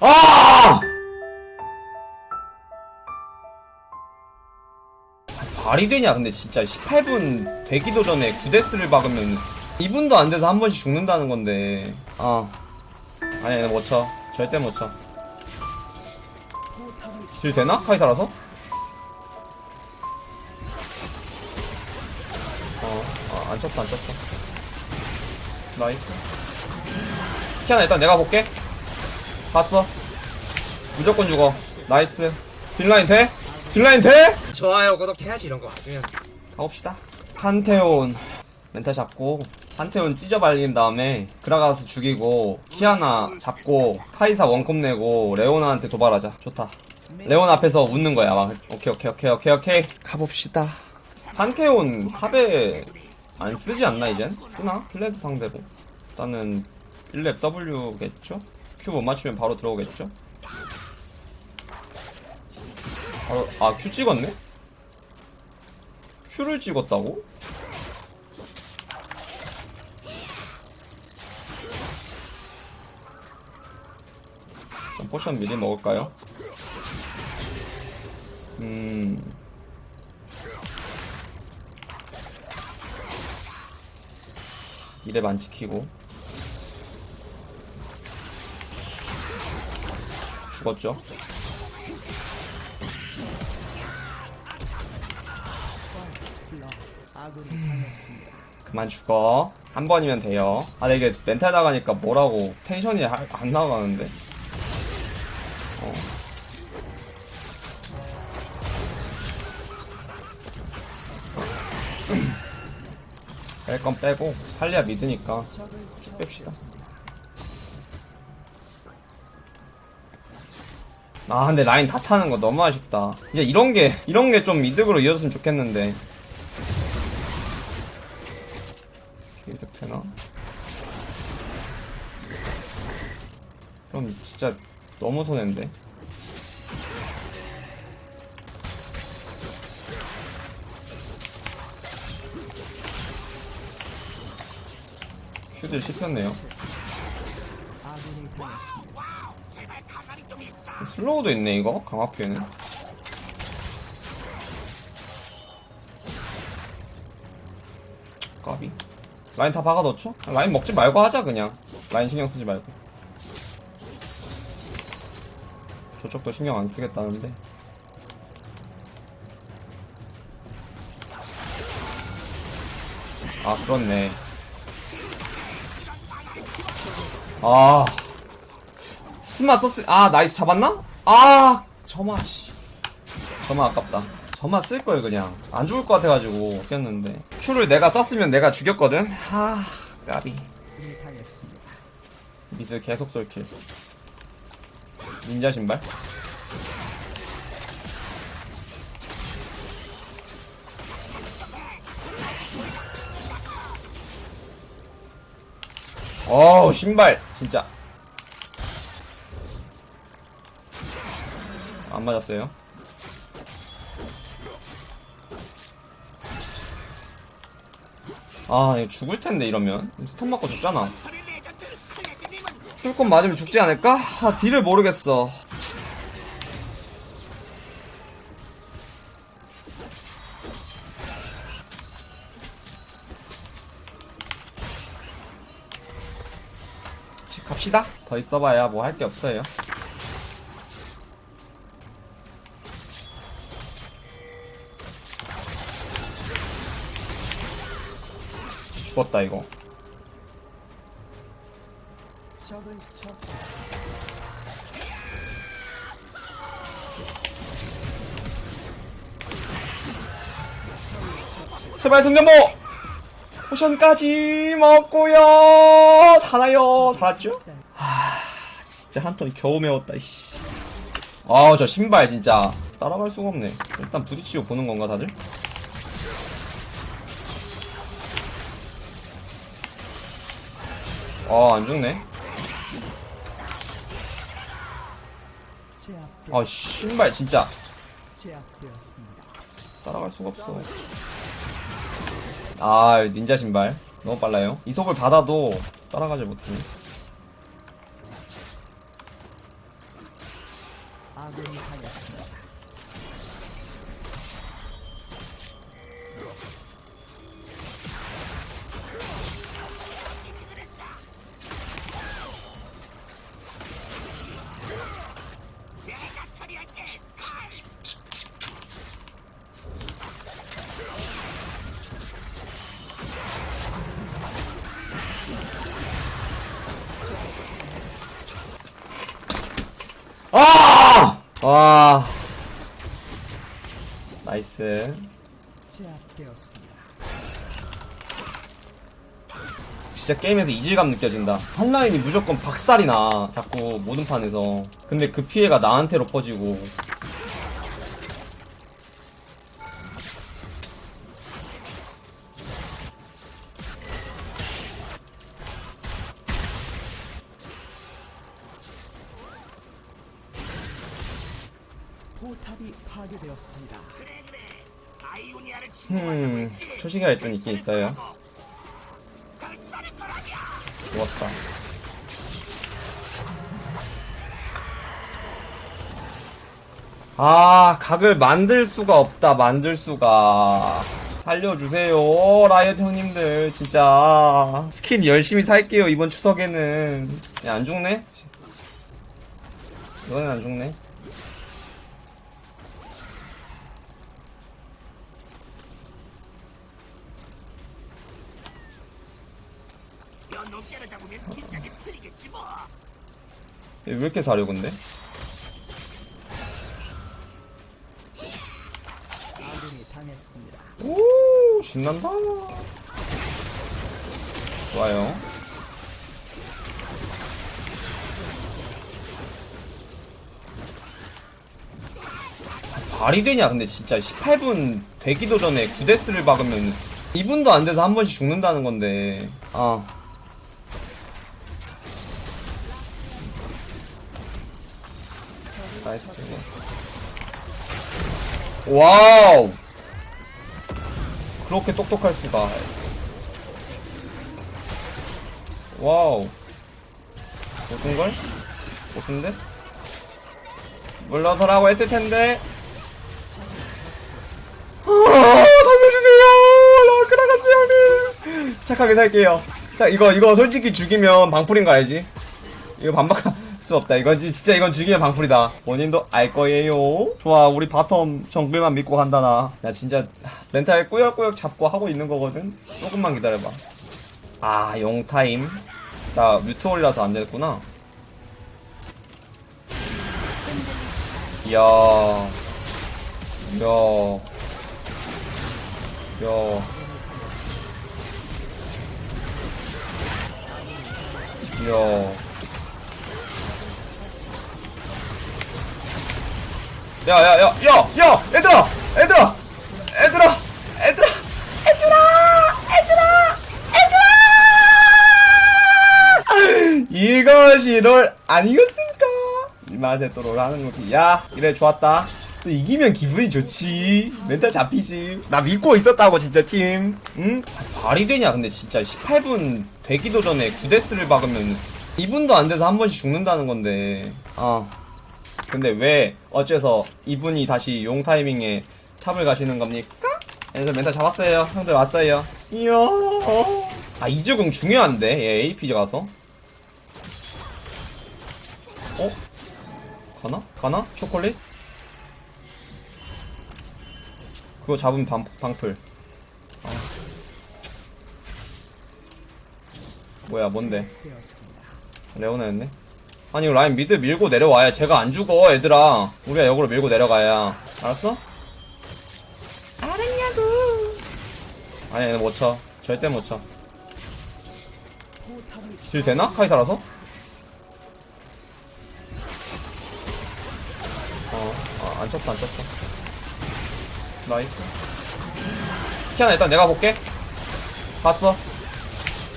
아! 말이 되냐? 근데 진짜 18분 되기도 전에 9데스를 박으면 2분도 안 돼서 한 번씩 죽는다는 건데. 아 아니 아니 못쳐. 절대 못쳐. 딜 되나? 카이사라서? 어, 아, 안 쳤어 안 쳤어 Nice. 키아나 일단 내가 볼게 봤어 무조건 죽어 nice 딜라인 돼? 딜라인 돼? 좋아요 구독해야지 이런 거 왔으면 가봅시다. 판테온 멘탈 잡고 판테온 찢어발긴 다음에 그라가스 죽이고 키아나 잡고 카이사 원콤 내고 레오나한테 도발하자. 좋다. 레오나 앞에서 웃는 거야. 막 오케이 오케이 오케이 오케이 오케이 가봅시다. 판테온 탑에 안 쓰지 않나 이젠? 쓰나? 클레드 상대로. 일단은 1렙 W겠죠? Q 못 맞추면 바로 들어오겠죠? 바로 아 Q 찍었네? Q를 찍었다고? 포션 미리 먹을까요? 음. 이랩 안 지키고. 죽었죠? 그만 죽어. 한 번이면 돼요. 아, 근데 이게 멘탈 나가니까 뭐라고 텐션이 하- 안 나가는데. 어. 뺄 건 빼고 할리아 믿으니까 뺍시다. 아 근데 라인 다 타는 거 너무 아쉽다. 이제 이런 게 이런 게 좀 이득으로 이어졌으면 좋겠는데. 이득 되나? 그럼 진짜 너무 손해인데. 큐들 씹혔네요. 슬로우도 있네 이거 강화큐에는. 까비. 라인 다 박아 넣죠? 라인 먹지 말고 하자 그냥. 라인 신경 쓰지 말고. 저쪽도 신경 안 쓰겠다는데. 아 그렇네. 아 점화 썼을 아 nice 잡았나? 아 점화 씨. 점화 아깝다. 점화 쓸걸 그냥. 안 죽을 것 같아가지고 꼈는데. 큐를 내가 썼으면 내가 죽였거든? 하 까비. 미드 계속 쏠킬. 닌자 신발? 어우 신발! 진짜 안 맞았어요? 아 이거 죽을 텐데 이러면. 스턴 맞고 죽잖아. 술건 맞으면 죽지 않을까? 아 딜을 모르겠어. 집 갑시다. 더 있어봐야 뭐 할 게 없어요 죽었다 이거. 제발 승전보 포션까지 먹고요! 살아요? 살았죠? 하 진짜 한턴 겨우 메웠다 이씨. 아저 신발 진짜 따라갈 수가 없네. 일단 부딪히고 보는 건가 다들? 아, 안 죽네. 아, 신발 진짜 따라갈 수가 없어. 아, 닌자 신발 너무 빨라요. 이속을 받아도 따라가지 못하네. 와. Nice. 진짜 게임에서 이질감 느껴진다. 한라인이 무조건 박살이 나. 자꾸 모든 판에서. 근데 그 피해가 나한테로 퍼지고. 음, 초시가 일단 있긴 있어요. 좋았다. 아, 각을 만들 수가 없다, 만들 수가. 살려주세요, 라이엇 형님들, 진짜. 스킨 열심히 살게요, 이번 추석에는. 야, 안 죽네? 이번엔 안 죽네. 왜 이렇게 잘해, 근데? 오 신난다. 좋아요. 말이 되냐 근데 진짜 18분 되기도 전에 9데스를 박으면 2분도 안 돼서 한 번씩 죽는다는 건데. 아 Nice wow 그렇게 똑똑할 수가. Wow. 무슨걸? 무슨데? 물러서라고 했을 텐데. 아, 살려주세요! 라크 나갔어요, 형님! 착하게 살게요. 자, 이거, 이거 솔직히 죽이면 방풀인 거 알지? 이거 반박할 수 없다. 이건 지- 진짜 이건 죽이면 방풀이다. 본인도 알 거예요. 좋아, 우리 바텀 정글만 믿고 간다 나. 나 진짜 멘탈 꾸역꾸역 잡고 하고 있는 거거든. 조금만 기다려봐. 아, 용 타임. 나 mute all이라서 안 됐구나. 이야, 이야, 이야. 이야. 야, 야, 야, 야, 야, 얘들아, 얘들아, 얘들아, 얘들아, 얘들아, 얘들아, 얘들아! 이것이 롤 아니겠습니까? 이 맛에 또 롤 하는 거지. 야, 이래 좋았다. 또 이기면 기분이 좋지. 멘탈 잡히지. 나 믿고 있었다고, 진짜 팀. 응? 아, 말이 되냐, 근데 진짜 18분 되기도 전에 9데스를 박으면 2분도 안 돼서 한 번씩 죽는다는 건데. 아. 근데 왜 어째서 이분이 다시 용 타이밍에 탑을 가시는 겁니까? 그래서 멘탈 잡았어요. 형들 왔어요. 이야. 아 이주공 중요한데 얘 AP 가서. 어? 가나? 가나? 초콜릿? 그거 잡으면 방, 방풀. 아. 뭐야 뭔데? 레오나였네. 아니, 라인 미드 밀고 내려와야 제가 안 죽어, 얘들아. 우리가 역으로 밀고 내려가야. 알았어? 알았냐고. 아니, 얘는 못 쳐. 절대 못 쳐. 포탑이 딜 되나? 카이사라서? 어, 아, 안 쳤어, 안 쳤어. Nice. 키아나 일단 내가 볼게. 봤어.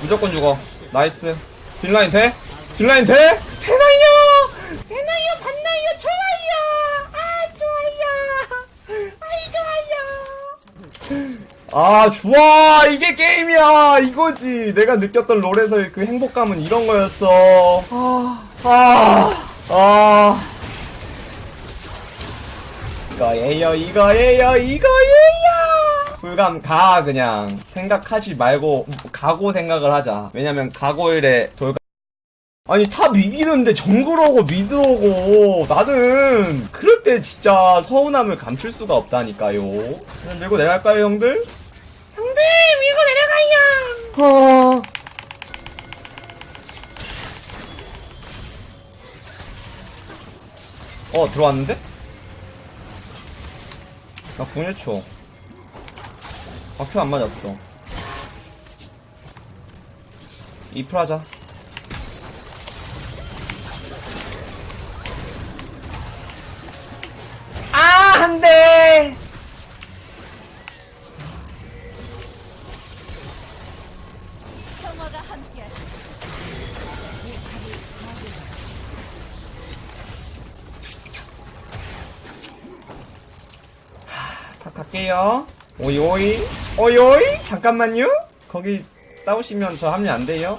무조건 죽어. Nice. 딜라인 돼? 딜라인 돼? 되나요? 되나요? 봤나요? 좋아요. 아, 좋아요. 아, 좋아. 이게 게임이야. 이거지. 내가 느꼈던 롤에서의 그 행복감은 이런 거였어. 아, 아, 아. 이거예요, 이거예요, 이거예요. 불감 가 그냥 생각하지 말고 가고 생각을 하자. 왜냐면 가고일에 돌. 아니 탑 이기는데 정글 오고 미드 오고 나는 그럴 때 진짜 서운함을 감출 수가 없다니까요. 그냥 밀고 내려갈까요, 형들? 형들 밀고 내려가요. 아. 어 들어왔는데? 나궁 1초 박혀 안 맞았어 2풀 하자 갈게요. 오이 오이 오이 오이 잠깐만요. 거기 싸우시면 저 합류 안 돼요.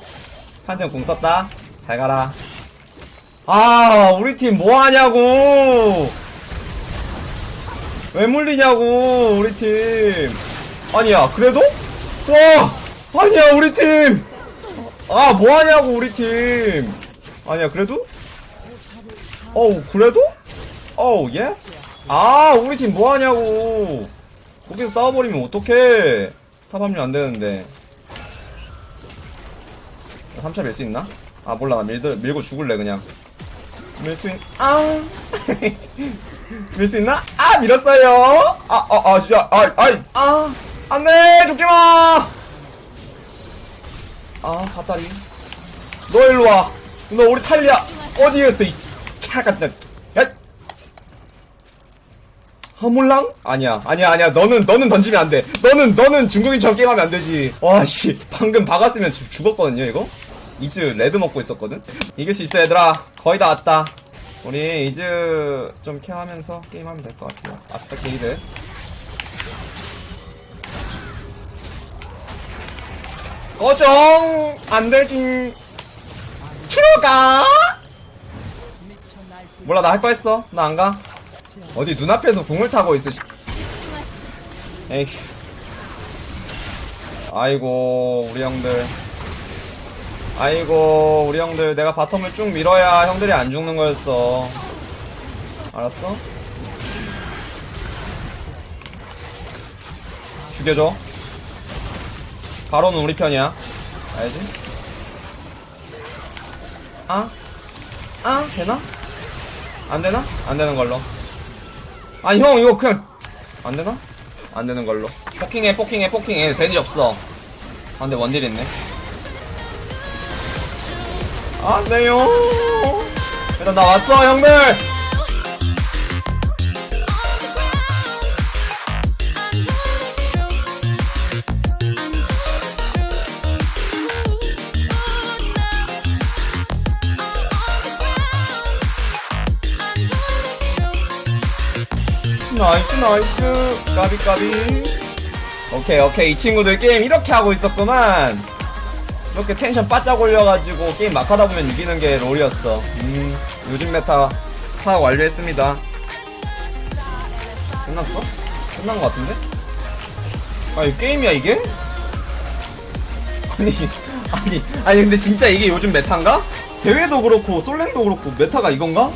판정 궁 썼다. 잘 가라. 아 우리 팀 뭐 하냐고. 왜 물리냐고 우리 팀. 아니야 그래도? 와 아니야 우리 팀. 아 뭐 하냐고 우리 팀. 아니야 그래도? 어우 그래도? 어우 yes. 아 우리 팀 뭐하냐고 거기서 싸워버리면 어떡해. 탑 합류 안되는데. 3차 밀 수 있나? 아 몰라. 나 밀, 밀고 죽을래 그냥. 밀 수 있.. 아! 밀 수 있나? 아 밀었어요! 아아아 진짜. 아 아이! 아. 안돼! 죽지마! 아 핫다리. 너 일로와. 너 우리 탈리아 어디에 있어 이 차같은 야 허물랑? 아니야, 아니야, 아니야. 너는, 너는 던지면 안 돼. 너는, 너는 중국인처럼 게임하면 안 되지. 와, 씨. 방금 박았으면 죽- 죽었거든요, 이거? 이즈 레드 먹고 있었거든? 이길 수 있어, 얘들아. 거의 다 왔다. 우리 이즈 좀 케어하면서 게임하면 될 것 같아요. 아싸, 게이드. 꺼정! 안 되지. 들어가! 몰라, 나 할 거 했어. 나 안 가. 어디 눈앞에서 궁을 타고. 씨. 에이. 아이고 우리 형들. 아이고 우리 형들 내가 바텀을 쭉 밀어야 형들이 안 죽는 거였어. 알았어? 죽여줘. 바로는 우리 편이야. 알지? 아? 아? 되나? 안 되나? 안 되는 걸로. 아, 형, 이거 그냥. 안 되나? 안 되는 걸로. 포킹해, 포킹해, 포킹해. 데지 없어. 아, 근데 원딜 있네. 안 돼요. 일단 나 왔어, 형들! Nice, nice. 까비, 까비. 오케이, 오케이. 이 친구들 게임 이렇게 하고 있었구만. 이렇게 텐션 바짝 올려가지고 게임 막 하다 보면 이기는 게 롤이었어. 음, 요즘 meta 파악 완료했습니다. 끝났어? 끝난 것 같은데? 아, 이 게임이야, 이게? 아니, 아니, 아니, 근데 진짜 이게 요즘 meta인가? 대회도 그렇고, 솔랭도 그렇고, meta가 이건가?